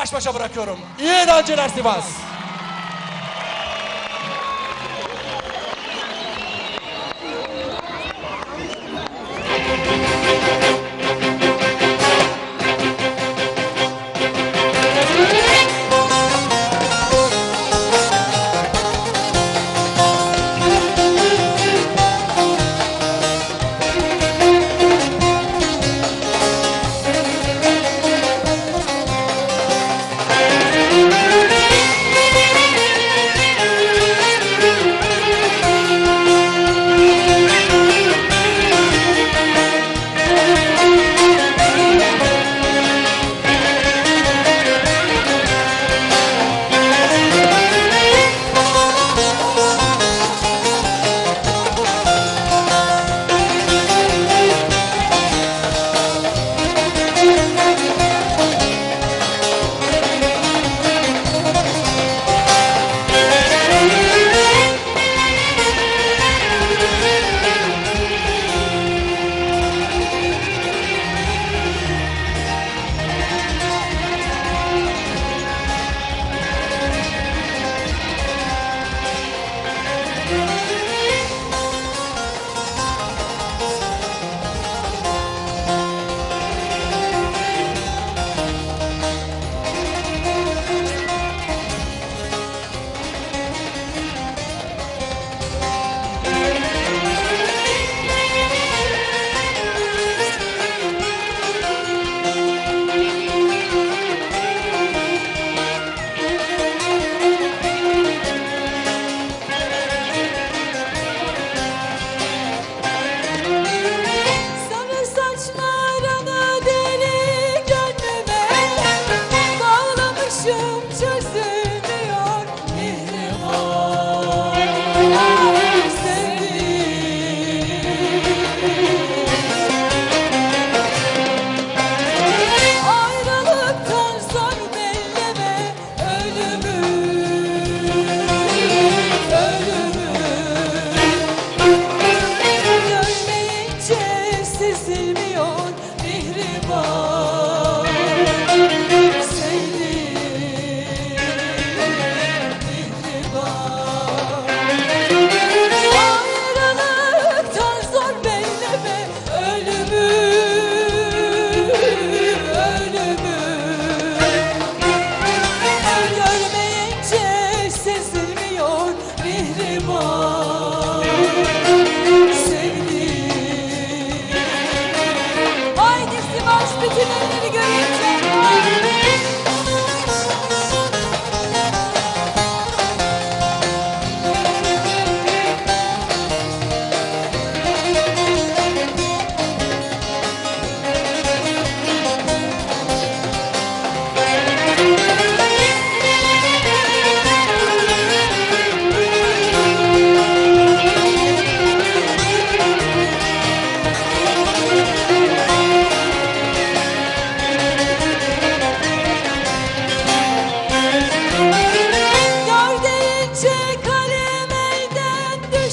baş başa bırakıyorum. İyi eğlenceler Sivas.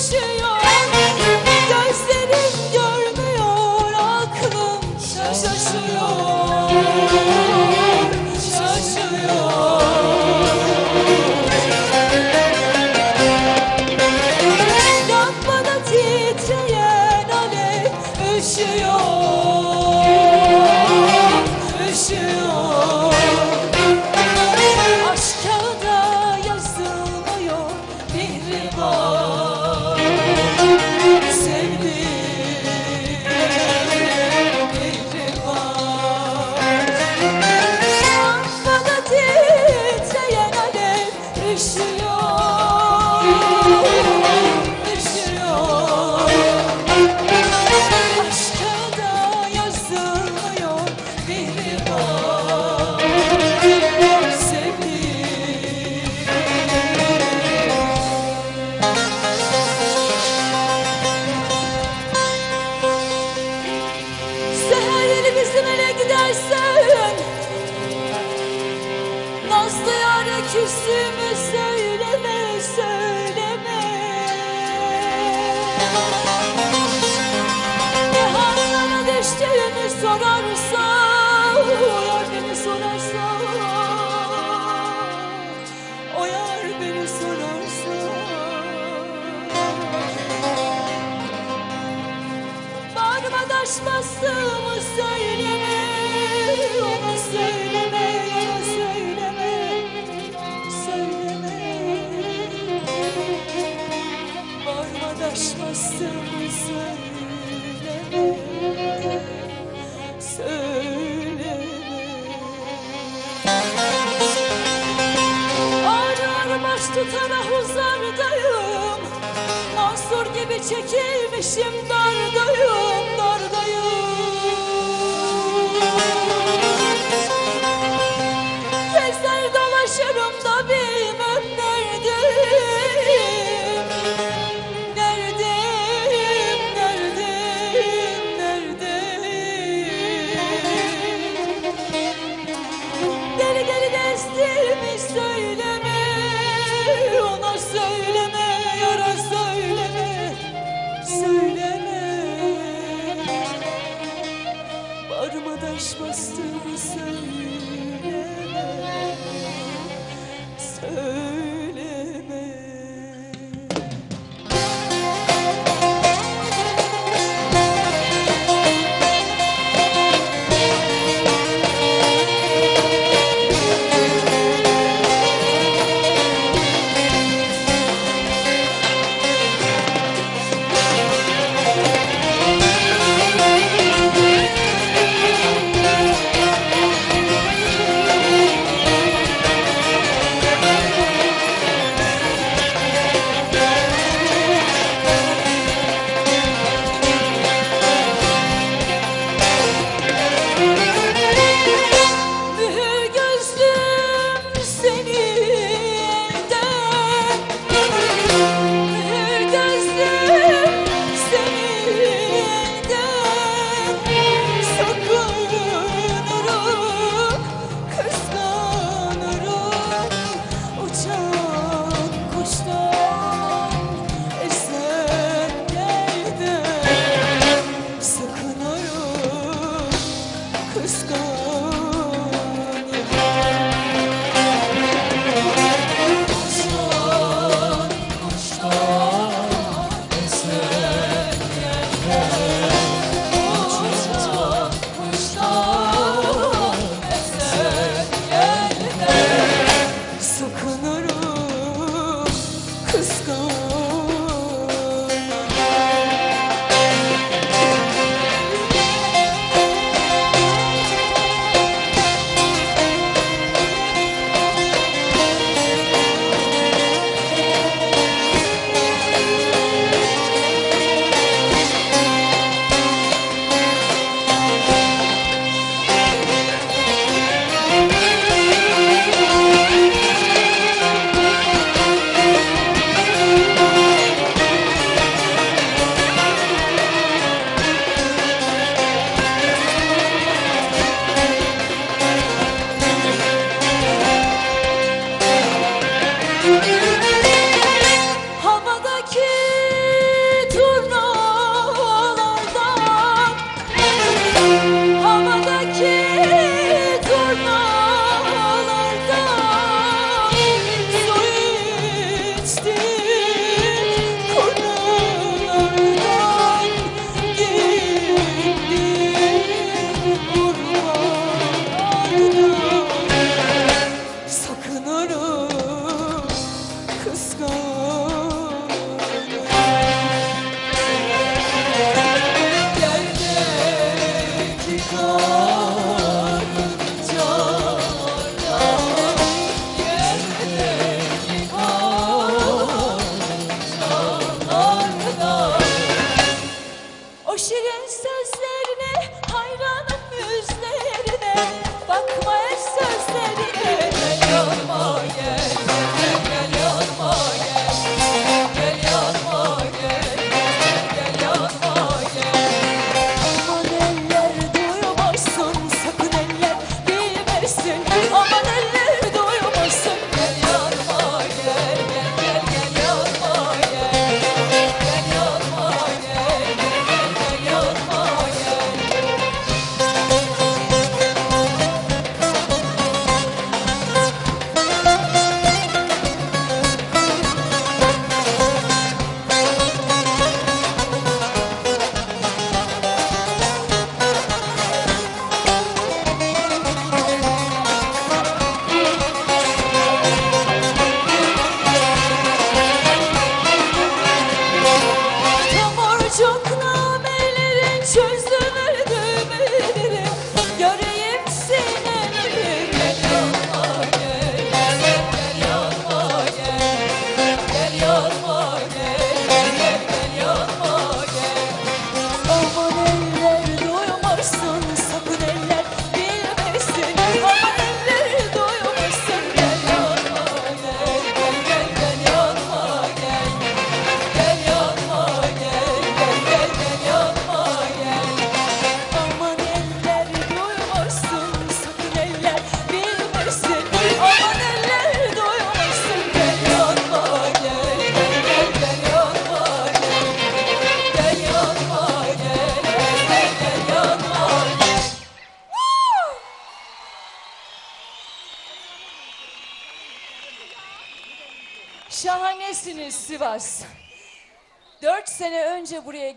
却又 çekilmişim dardayım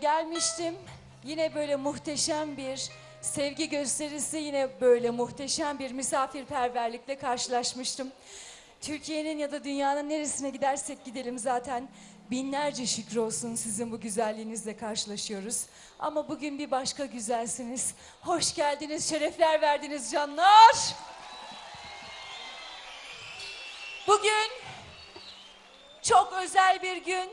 gelmiştim. Yine böyle muhteşem bir sevgi gösterisi, yine böyle muhteşem bir misafirperverlikle karşılaşmıştım. Türkiye'nin ya da dünyanın neresine gidersek gidelim zaten binlerce şükür olsun sizin bu güzelliğinizle karşılaşıyoruz. Ama bugün bir başka güzelsiniz. Hoş geldiniz, şerefler verdiniz canlar. Bugün çok özel bir gün.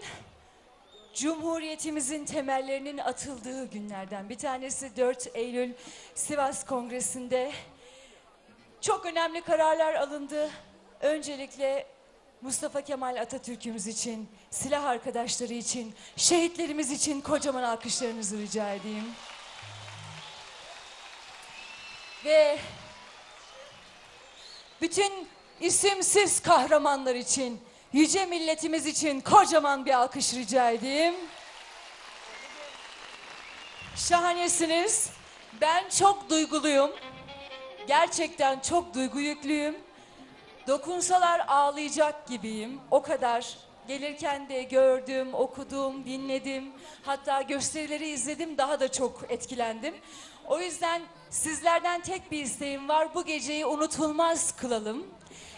Cumhuriyetimizin temellerinin atıldığı günlerden bir tanesi 4 Eylül Sivas Kongresi'nde çok önemli kararlar alındı. Öncelikle Mustafa Kemal Atatürk'ümüz için, silah arkadaşları için, şehitlerimiz için kocaman alkışlarınızı rica edeyim. Ve bütün isimsiz kahramanlar için, yüce milletimiz için kocaman bir alkış rica edeyim. Şahanesiniz. Ben çok duyguluyum. Gerçekten çok duygu yüklüyüm. Dokunsalar ağlayacak gibiyim. O kadar. Gelirken de gördüm, okudum, dinledim. Hatta gösterileri izledim, daha da çok etkilendim. O yüzden sizlerden tek bir isteğim var. Bu geceyi unutulmaz kılalım.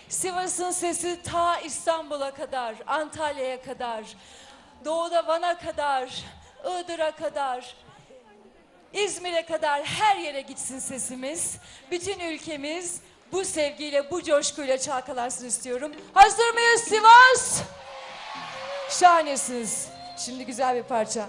Sivas'ın sesi ta İstanbul'a kadar, Antalya'ya kadar, doğuda Van'a kadar, Iğdır'a kadar, İzmir'e kadar her yere gitsin sesimiz. Bütün ülkemiz bu sevgiyle, bu coşkuyla çalkalansın istiyorum. Hazır mıyız Sivas? Şahanesiniz. Şimdi güzel bir parça.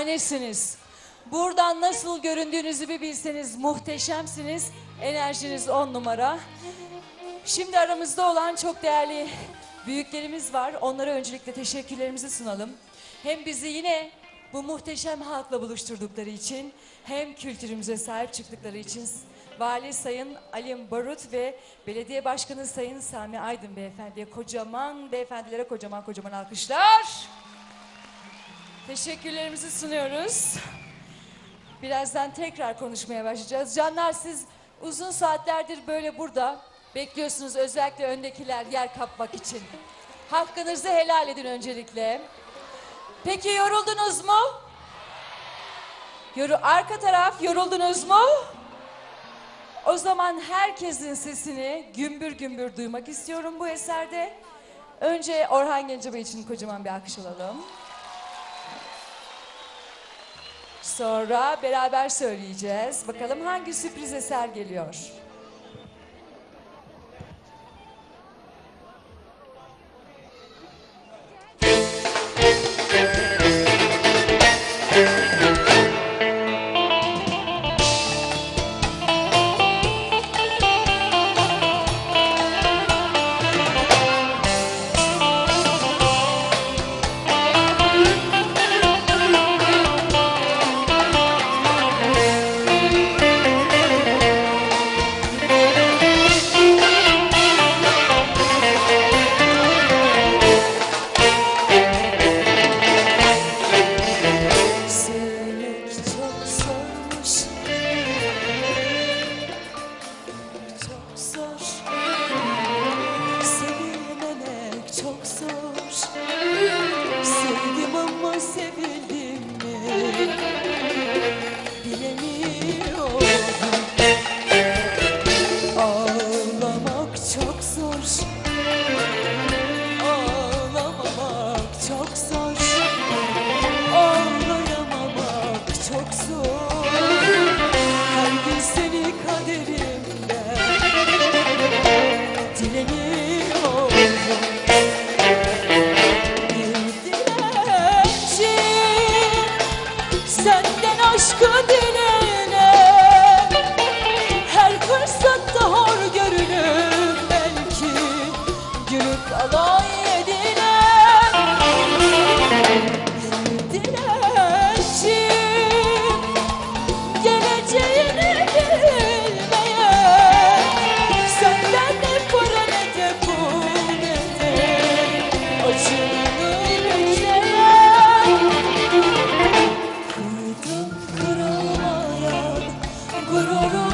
Şahanesiniz. Buradan nasıl göründüğünüzü bir bilseniz muhteşemsiniz. Enerjiniz on numara. Şimdi aramızda olan çok değerli büyüklerimiz var. Onlara öncelikle teşekkürlerimizi sunalım. Hem bizi yine bu muhteşem halkla buluşturdukları için hem kültürümüze sahip çıktıkları için Vali Sayın Alim Barut ve Belediye Başkanı Sayın Sami Aydın Beyefendi'ye kocaman beyefendilere kocaman kocaman alkışlar. Teşekkürlerimizi sunuyoruz. Birazdan tekrar konuşmaya başlayacağız. Canlar siz uzun saatlerdir böyle burada bekliyorsunuz özellikle öndekiler yer kapmak için. Hakkınızı helal edin öncelikle. Peki yoruldunuz mu? Yoru arka taraf yoruldunuz mu? O zaman herkesin sesini gümbür gümbür duymak istiyorum bu eserde. Önce Orhan Gencebay için kocaman bir alkış alalım. Sonra beraber söyleyeceğiz. Bakalım hangi sürpriz eser geliyor. Aurora.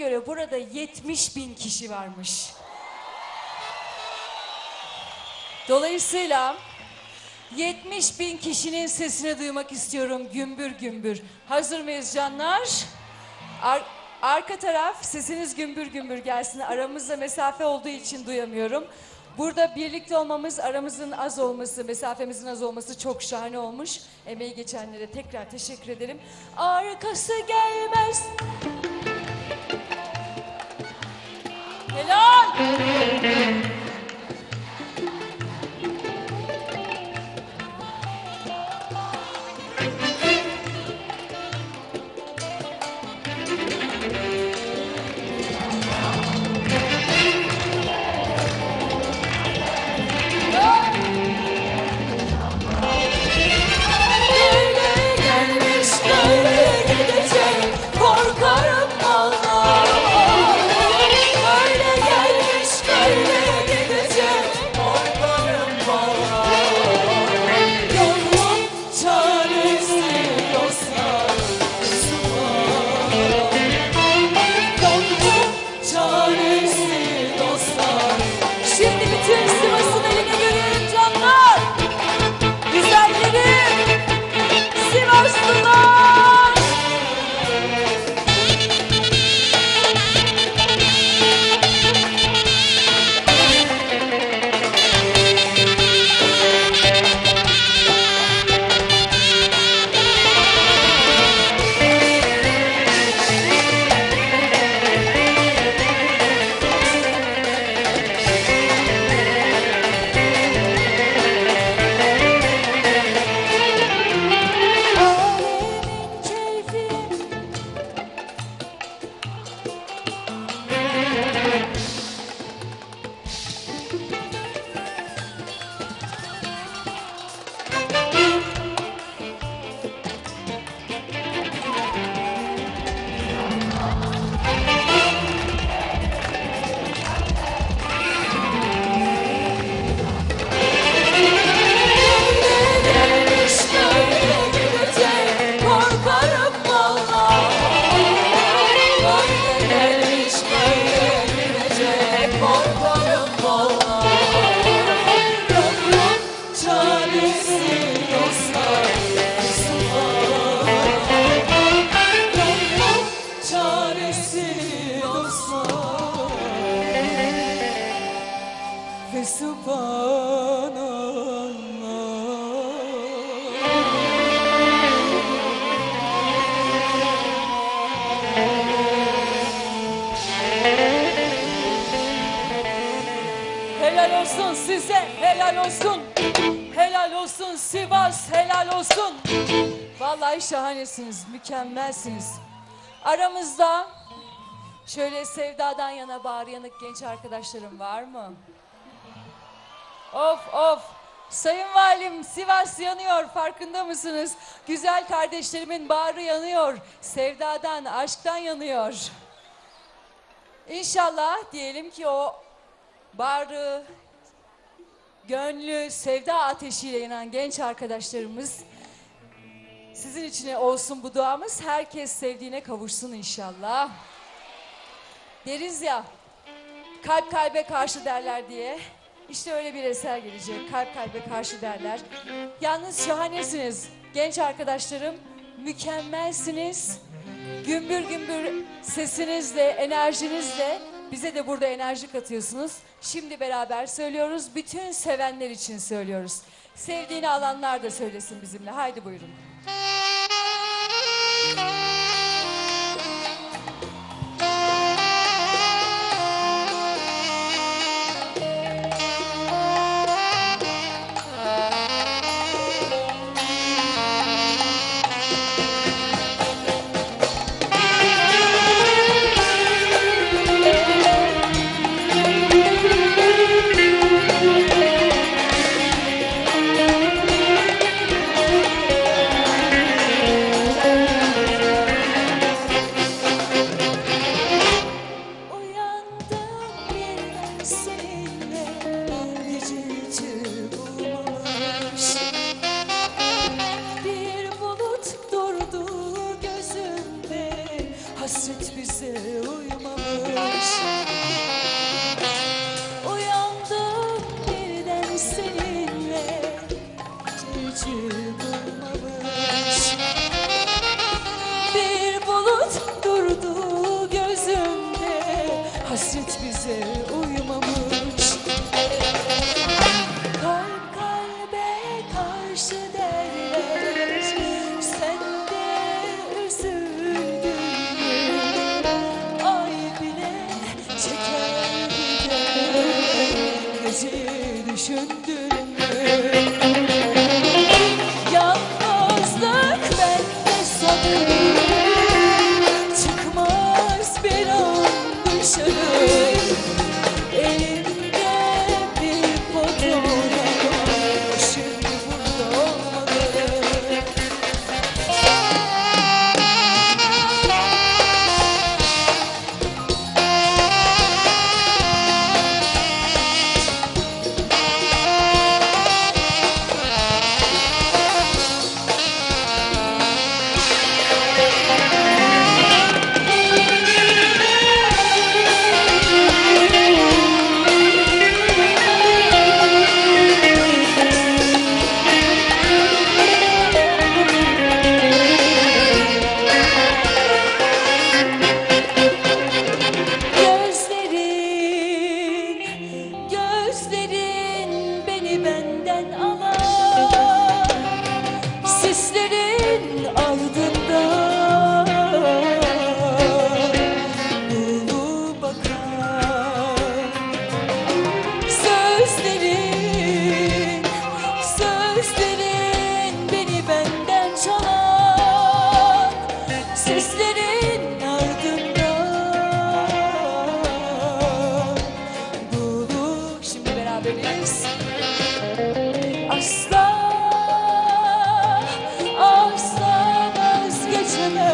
Göre burada 70 bin kişi varmış. Dolayısıyla 70 bin kişinin sesini duymak istiyorum gümbür gümbür. Hazır mıyız canlar? Ar- arka taraf sesiniz gümbür gümbür gelsin. Aramızda mesafe olduğu için duyamıyorum. Burada birlikte olmamız, aramızın az olması, mesafemizin az olması çok şahane olmuş. Emeği geçenlere tekrar teşekkür ederim. Arkası gelmez. Helal. Böyle sevdadan yana bağrı yanık genç arkadaşlarım var mı? Of of. Sayın Valim Sivas yanıyor farkında mısınız? Güzel kardeşlerimin bağrı yanıyor. Sevdadan, aşktan yanıyor. İnşallah diyelim ki o barı, gönlü, sevda ateşiyle yanan genç arkadaşlarımız sizin için olsun bu duamız. Herkes sevdiğine kavuşsun inşallah. Deriz ya, kalp kalbe karşı derler diye. İşte öyle bir eser gelecek. Kalp kalbe karşı derler. Yalnız şahanesiniz. Genç arkadaşlarım mükemmelsiniz. Gümbür gümbür sesinizle, enerjinizle bize de burada enerji katıyorsunuz. Şimdi beraber söylüyoruz. Bütün sevenler için söylüyoruz. Sevdiğini alanlar da söylesin bizimle. Haydi buyurun.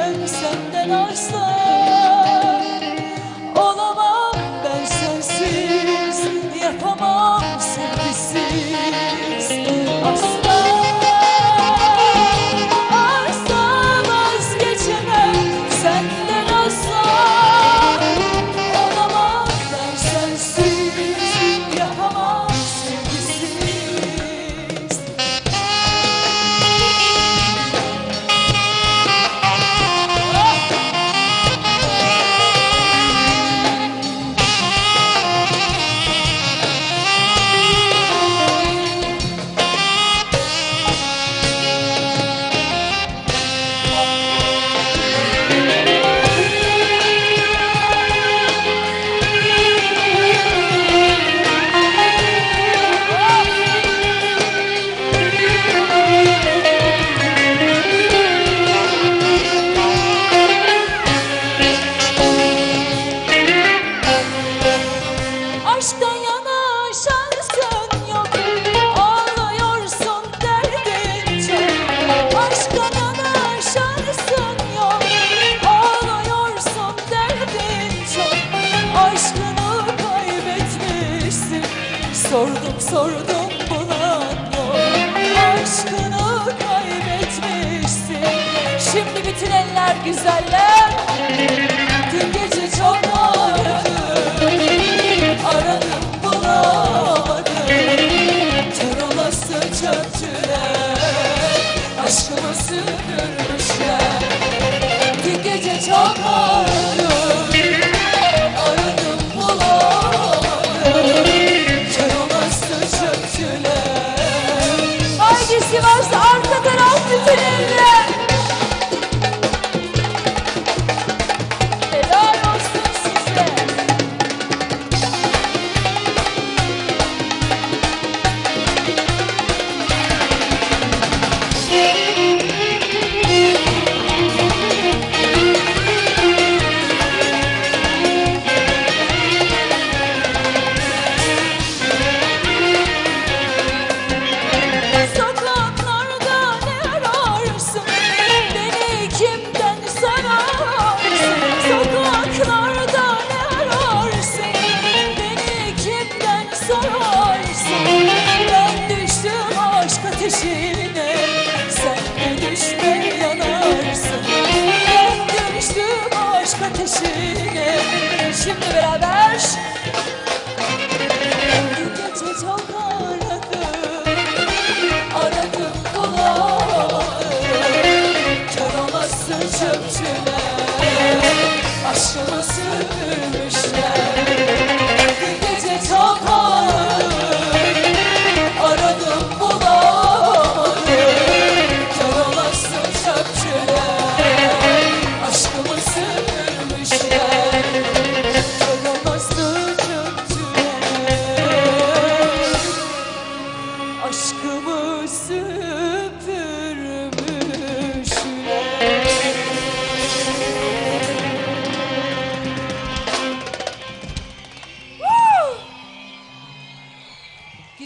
Gönlüm senden arsa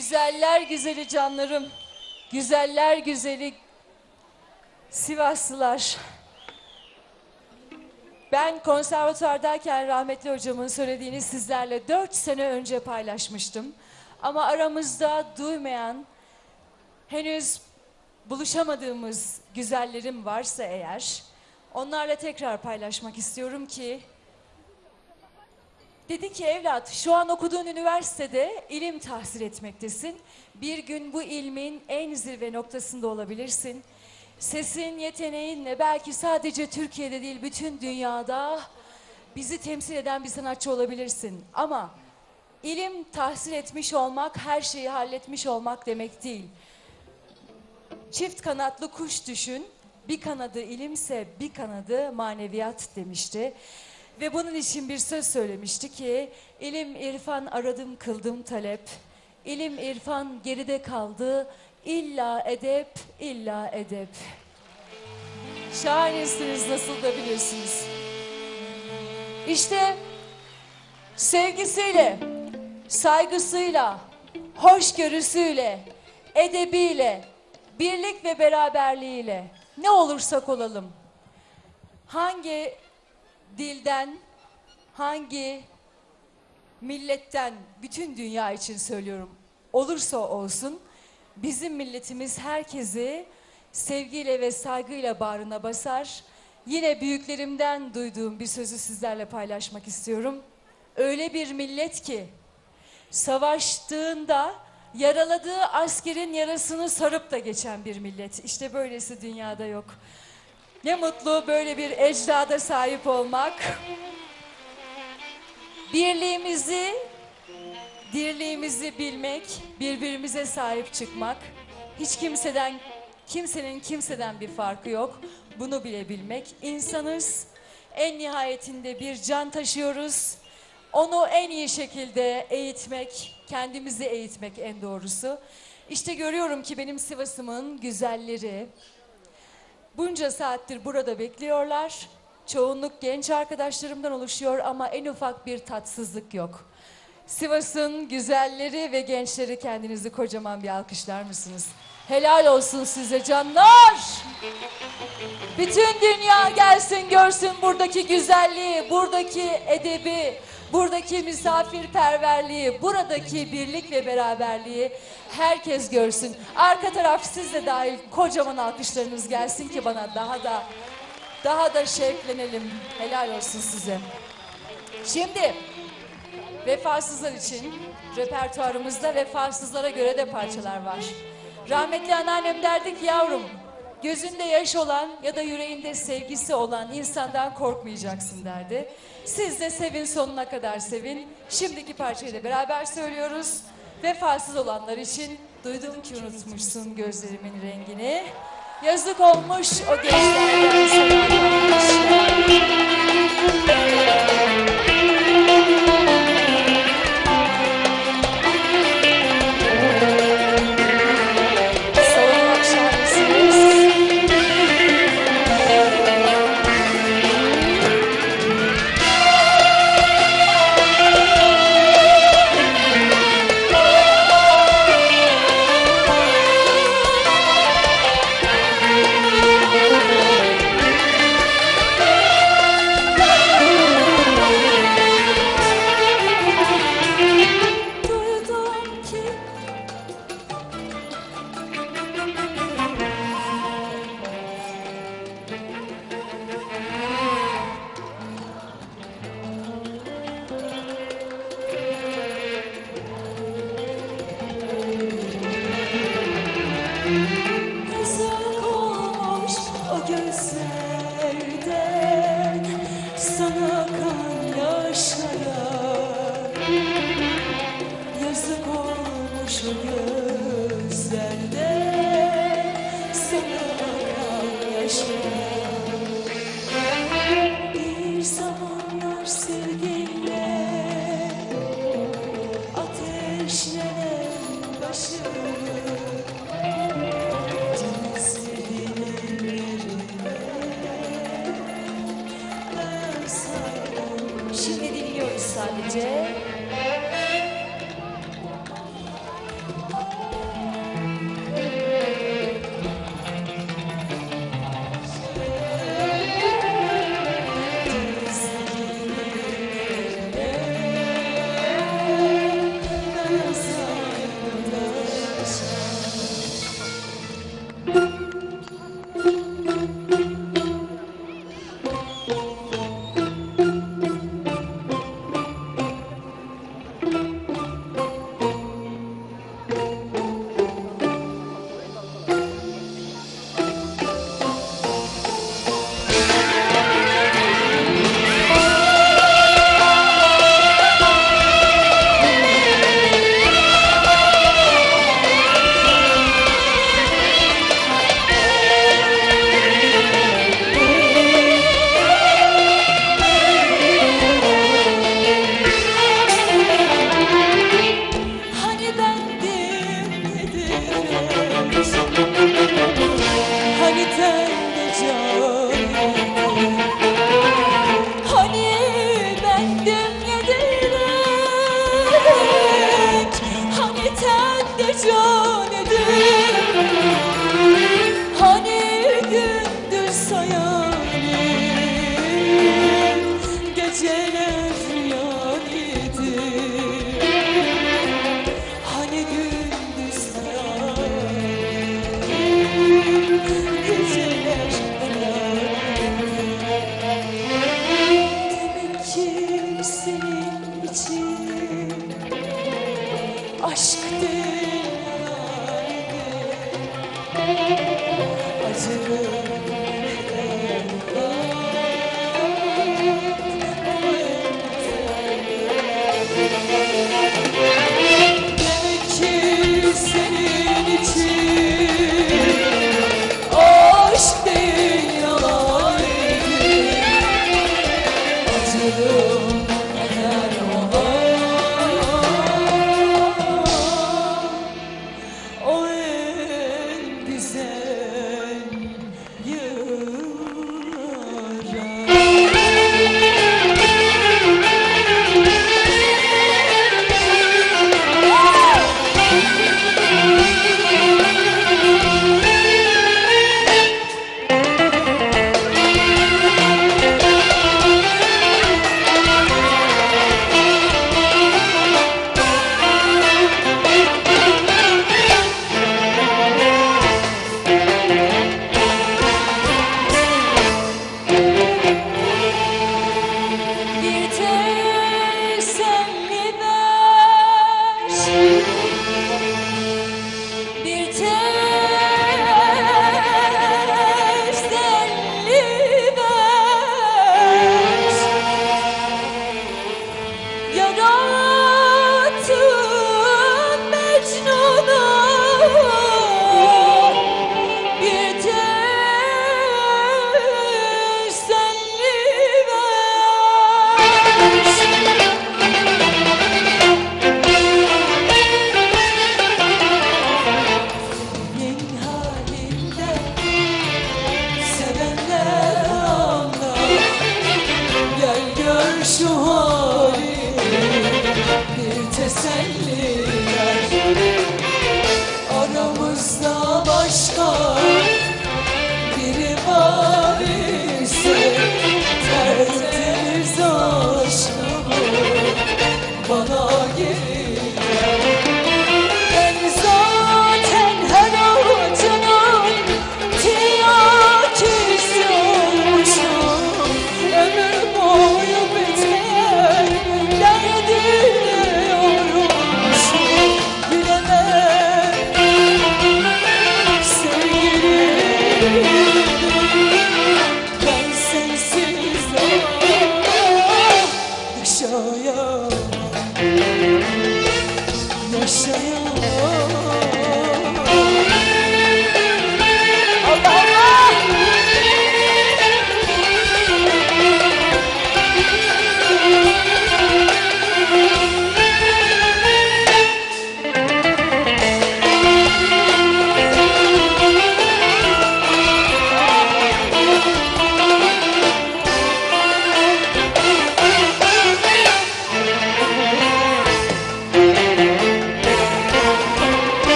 Güzeller güzeli canlarım. Güzeller güzeli Sivaslılar. Ben konservatuvardayken rahmetli hocamın söylediğini sizlerle dört sene önce paylaşmıştım. Ama aramızda duymayan, henüz buluşamadığımız güzellerim varsa eğer, onlarla tekrar paylaşmak istiyorum ki Dedi ki evlat şu an okuduğun üniversitede ilim tahsil etmektesin. Bir gün bu ilmin en zirve noktasında olabilirsin. Sesin, yeteneğinle belki sadece Türkiye'de değil bütün dünyada bizi temsil eden bir sanatçı olabilirsin. Ama ilim tahsil etmiş olmak her şeyi halletmiş olmak demek değil. Çift kanatlı kuş düşün. Bir kanadı ilimse bir kanadı maneviyat demişti. Ve bunun için bir söz söylemişti ki ilim irfan aradım kıldım talep. İlim irfan geride kaldı. İlla edep, illa edep. Şahanesiniz nasıl da bilirsiniz. İşte sevgisiyle, saygısıyla, hoşgörüsüyle, edebiyle, birlik ve beraberliğiyle ne olursak olalım, hangi dilden, hangi milletten, bütün dünya için söylüyorum, olursa olsun bizim milletimiz herkesi sevgiyle ve saygıyla bağrına basar. Yine büyüklerimden duyduğum bir sözü sizlerle paylaşmak istiyorum. Öyle bir millet ki savaştığında yaraladığı askerin yarasını sarıp da geçen bir millet. İşte böylesi dünyada yok. Ne mutlu böyle bir ecdada sahip olmak. Birliğimizi, dirliğimizi bilmek, birbirimize sahip çıkmak. Hiç kimseden, kimsenin kimseden bir farkı yok. Bunu bilebilmek. İnsanız, en nihayetinde bir can taşıyoruz. Onu en iyi şekilde eğitmek, kendimizi eğitmek en doğrusu. İşte görüyorum ki benim Sivas'ımın güzelleri, Bunca saattir burada bekliyorlar. Çoğunluk genç arkadaşlarımdan oluşuyor ama en ufak bir tatsızlık yok. Sivas'ın güzelleri ve gençleri kendinizi kocaman bir alkışlar mısınız? Helal olsun size canlar. Bütün dünya gelsin görsün buradaki güzelliği, buradaki edebi, buradaki misafirperverliği, buradaki birlik ve beraberliği herkes görsün. Arka taraf siz de dahil kocaman alkışlarınız gelsin ki bana daha da daha da şevklenelim. Helal olsun size. Şimdi vefasızlar için repertuarımızda vefasızlara göre de parçalar var. Rahmetli anneannem derdi ki yavrum gözünde yaş olan ya da yüreğinde sevgisi olan insandan korkmayacaksın derdi. Siz de sevin sonuna kadar sevin. Şimdiki parçayı da beraber söylüyoruz. Vefasız olanlar için duydum ki unutmuşsun gözlerimin rengini. Yazık olmuş o gençlerden severler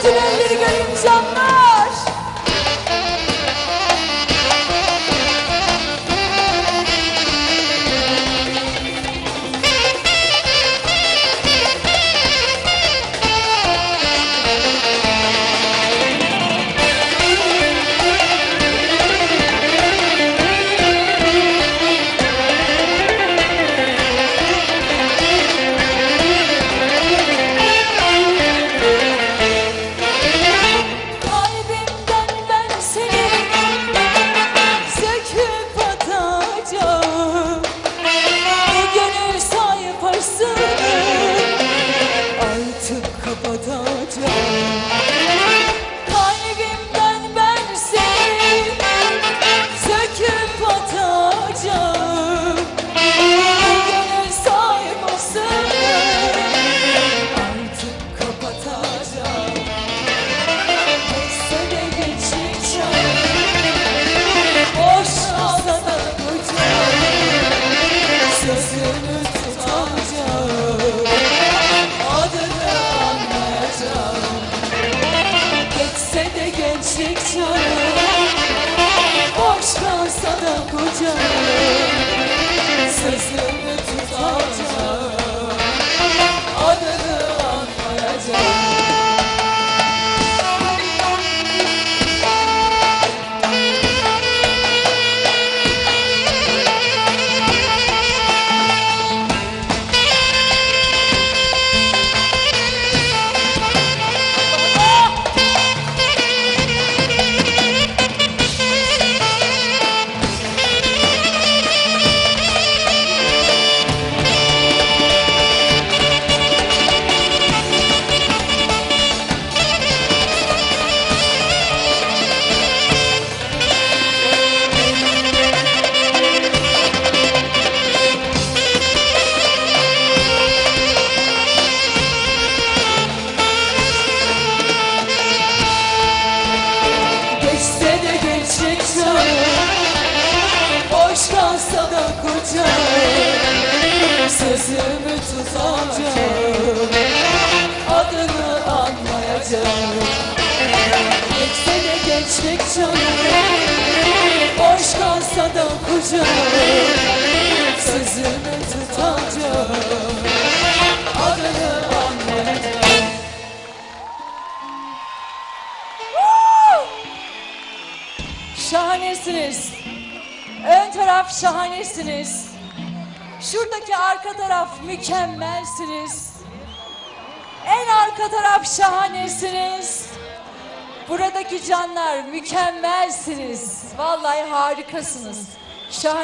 arka taraf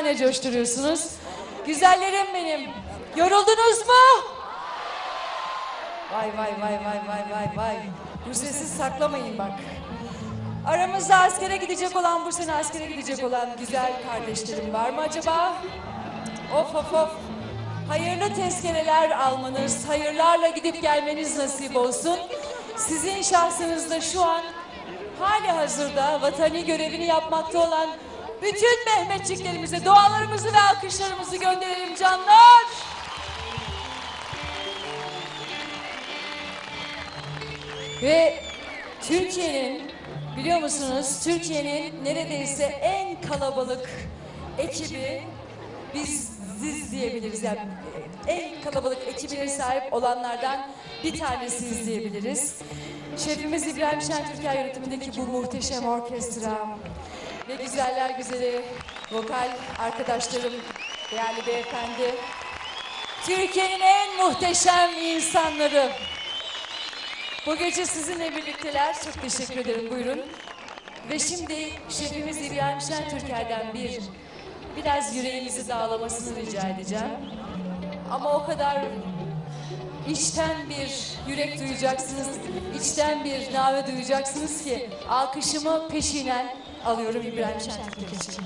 Şahane coşturuyorsunuz. Güzellerim benim. Yoruldunuz mu? Vay vay vay vay vay vay vay. Bu sesi saklamayın bak. Aramızda askere gidecek olan, bu sene askere gidecek olan güzel kardeşlerim var mı acaba? Of of of. Hayırlı tezkereler almanız, hayırlarla gidip gelmeniz nasip olsun. Sizin şahsınızda şu an hali hazırda vatani görevini yapmakta olan bütün Mehmetçiklerimize dualarımızı ve alkışlarımızı gönderelim canlar. Ve Türkiye'nin biliyor musunuz Türkiye'nin neredeyse en kalabalık ekibi biz siz diyebiliriz yani en kalabalık ekibine sahip olanlardan bir tanesiyiz diyebiliriz. Şefimiz İbrahim Şentürker yönetimindeki bu muhteşem orkestra ve güzeller güzeli vokal arkadaşlarım, değerli beyefendi. Türkiye'nin en muhteşem insanları. Bu gece sizinle birlikteler. Çok teşekkür ederim. Buyurun. Ve şimdi şefimiz İbrahim Şentürker'den bir biraz yüreğimizi dağlamasını rica edeceğim. Ama o kadar içten bir yürek duyacaksınız, içten bir nave duyacaksınız ki alkışımı peşinen alıyorum İbrahim Şentürk için.